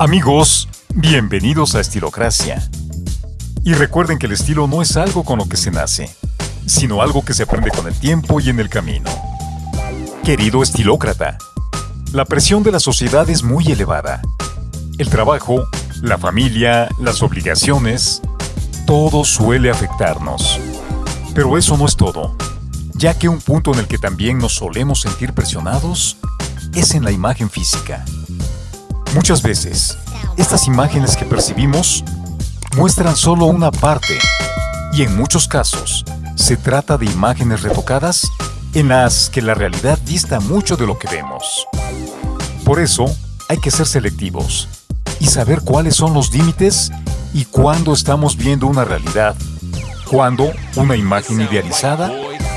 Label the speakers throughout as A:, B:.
A: Amigos, bienvenidos a Estilocracia. Y recuerden que el estilo no es algo con lo que se nace, sino algo que se aprende con el tiempo y en el camino. Querido estilócrata, la presión de la sociedad es muy elevada. El trabajo, la familia, las obligaciones, todo suele afectarnos. Pero eso no es todo, ya que un punto en el que también nos solemos sentir presionados es en la imagen física. Muchas veces, estas imágenes que percibimos muestran solo una parte y en muchos casos se trata de imágenes retocadas en las que la realidad dista mucho de lo que vemos. Por eso, hay que ser selectivos y saber cuáles son los límites y cuándo estamos viendo una realidad, cuándo una imagen idealizada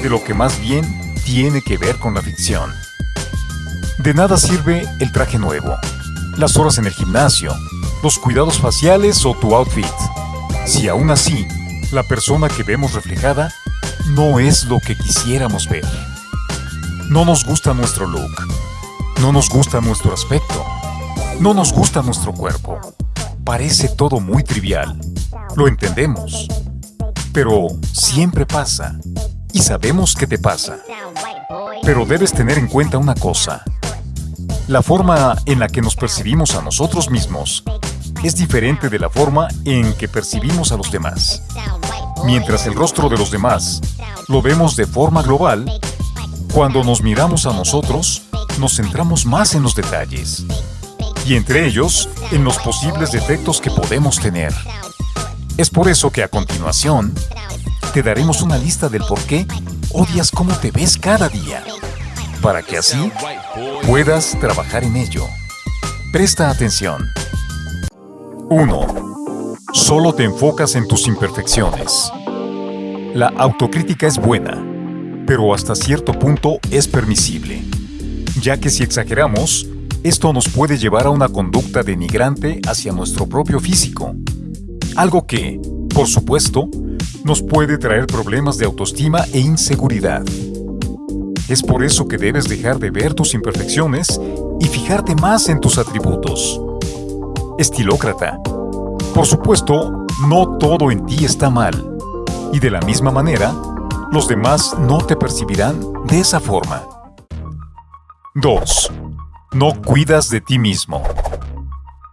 A: de lo que más bien tiene que ver con la ficción. De nada sirve el traje nuevo, las horas en el gimnasio, los cuidados faciales o tu outfit, si aún así la persona que vemos reflejada no es lo que quisiéramos ver. No nos gusta nuestro look, no nos gusta nuestro aspecto, no nos gusta nuestro cuerpo. Parece todo muy trivial, lo entendemos, pero siempre pasa y sabemos que te pasa. Pero debes tener en cuenta una cosa. La forma en la que nos percibimos a nosotros mismos es diferente de la forma en que percibimos a los demás. Mientras el rostro de los demás lo vemos de forma global, cuando nos miramos a nosotros, nos centramos más en los detalles, y entre ellos, en los posibles defectos que podemos tener. Es por eso que a continuación, te daremos una lista del por qué odias cómo te ves cada día, para que así puedas trabajar en ello. Presta atención. 1. Solo te enfocas en tus imperfecciones. La autocrítica es buena, pero hasta cierto punto es permisible, ya que si exageramos, esto nos puede llevar a una conducta denigrante hacia nuestro propio físico, algo que, por supuesto, nos puede traer problemas de autoestima e inseguridad. Es por eso que debes dejar de ver tus imperfecciones y fijarte más en tus atributos. Estilócrata. Por supuesto, no todo en ti está mal. Y de la misma manera, los demás no te percibirán de esa forma. 2. No cuidas de ti mismo.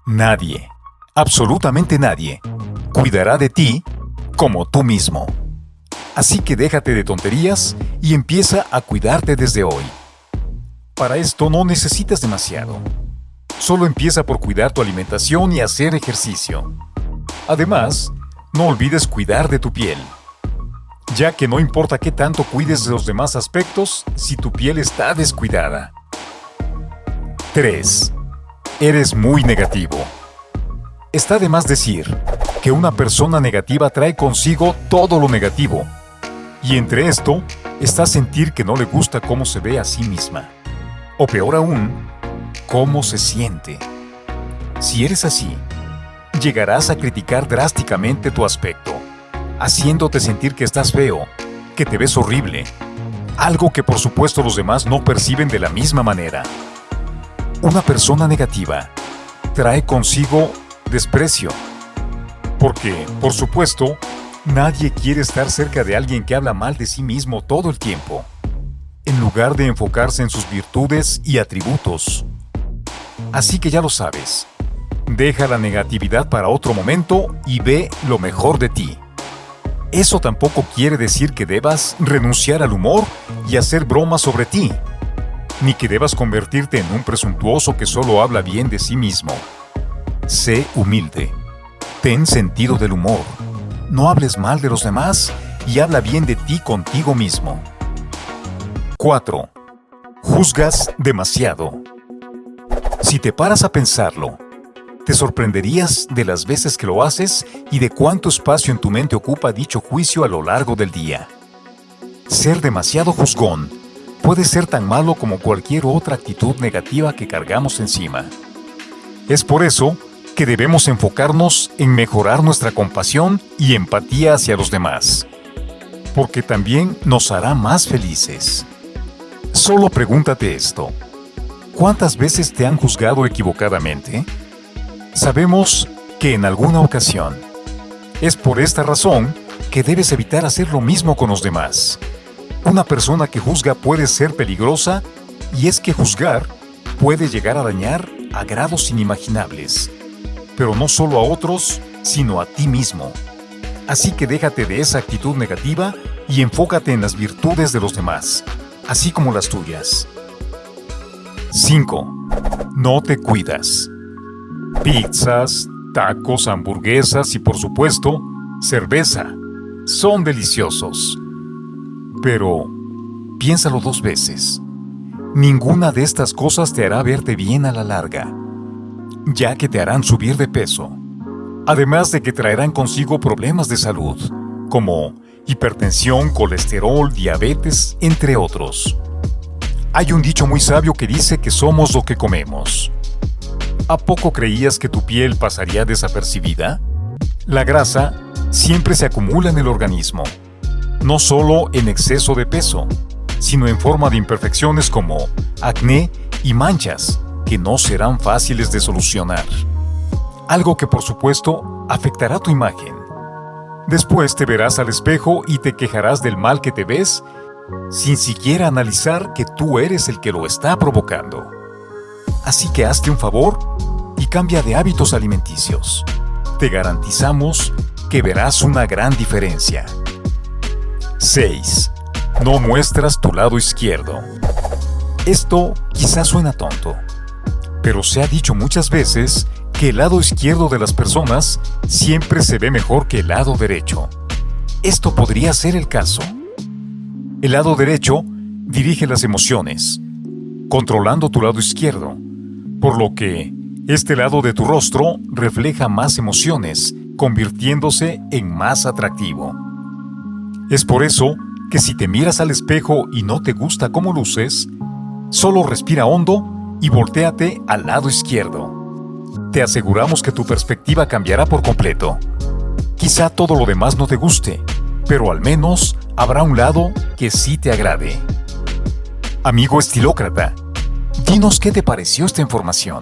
A: Nadie, absolutamente nadie, cuidará de ti como tú mismo. Así que déjate de tonterías y empieza a cuidarte desde hoy. Para esto no necesitas demasiado. Solo empieza por cuidar tu alimentación y hacer ejercicio. Además, no olvides cuidar de tu piel ya que no importa qué tanto cuides de los demás aspectos si tu piel está descuidada. 3. Eres muy negativo. Está de más decir que una persona negativa trae consigo todo lo negativo, y entre esto está sentir que no le gusta cómo se ve a sí misma, o peor aún, cómo se siente. Si eres así, llegarás a criticar drásticamente tu aspecto haciéndote sentir que estás feo, que te ves horrible, algo que por supuesto los demás no perciben de la misma manera. Una persona negativa trae consigo desprecio, porque, por supuesto, nadie quiere estar cerca de alguien que habla mal de sí mismo todo el tiempo, en lugar de enfocarse en sus virtudes y atributos. Así que ya lo sabes, deja la negatividad para otro momento y ve lo mejor de ti. Eso tampoco quiere decir que debas renunciar al humor y hacer bromas sobre ti, ni que debas convertirte en un presuntuoso que solo habla bien de sí mismo. Sé humilde. Ten sentido del humor. No hables mal de los demás y habla bien de ti contigo mismo. 4. Juzgas demasiado. Si te paras a pensarlo, te sorprenderías de las veces que lo haces y de cuánto espacio en tu mente ocupa dicho juicio a lo largo del día. Ser demasiado juzgón puede ser tan malo como cualquier otra actitud negativa que cargamos encima. Es por eso que debemos enfocarnos en mejorar nuestra compasión y empatía hacia los demás, porque también nos hará más felices. Solo pregúntate esto. ¿Cuántas veces te han juzgado equivocadamente? Sabemos que en alguna ocasión. Es por esta razón que debes evitar hacer lo mismo con los demás. Una persona que juzga puede ser peligrosa y es que juzgar puede llegar a dañar a grados inimaginables, pero no solo a otros, sino a ti mismo. Así que déjate de esa actitud negativa y enfócate en las virtudes de los demás, así como las tuyas. 5. No te cuidas. Pizzas, tacos, hamburguesas y por supuesto, cerveza. Son deliciosos. Pero piénsalo dos veces. Ninguna de estas cosas te hará verte bien a la larga, ya que te harán subir de peso, además de que traerán consigo problemas de salud, como hipertensión, colesterol, diabetes, entre otros. Hay un dicho muy sabio que dice que somos lo que comemos. ¿A poco creías que tu piel pasaría desapercibida? La grasa siempre se acumula en el organismo, no solo en exceso de peso, sino en forma de imperfecciones como acné y manchas, que no serán fáciles de solucionar. Algo que por supuesto afectará tu imagen. Después te verás al espejo y te quejarás del mal que te ves sin siquiera analizar que tú eres el que lo está provocando. Así que hazte un favor y cambia de hábitos alimenticios. Te garantizamos que verás una gran diferencia. 6. No muestras tu lado izquierdo. Esto quizás suena tonto, pero se ha dicho muchas veces que el lado izquierdo de las personas siempre se ve mejor que el lado derecho. Esto podría ser el caso. El lado derecho dirige las emociones, controlando tu lado izquierdo, por lo que este lado de tu rostro refleja más emociones, convirtiéndose en más atractivo. Es por eso que si te miras al espejo y no te gusta cómo luces, solo respira hondo y volteate al lado izquierdo. Te aseguramos que tu perspectiva cambiará por completo. Quizá todo lo demás no te guste, pero al menos habrá un lado que sí te agrade. Amigo estilócrata, dinos qué te pareció esta información.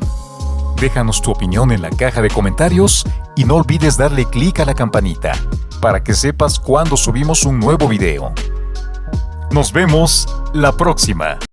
A: Déjanos tu opinión en la caja de comentarios y no olvides darle clic a la campanita para que sepas cuando subimos un nuevo video. Nos vemos la próxima.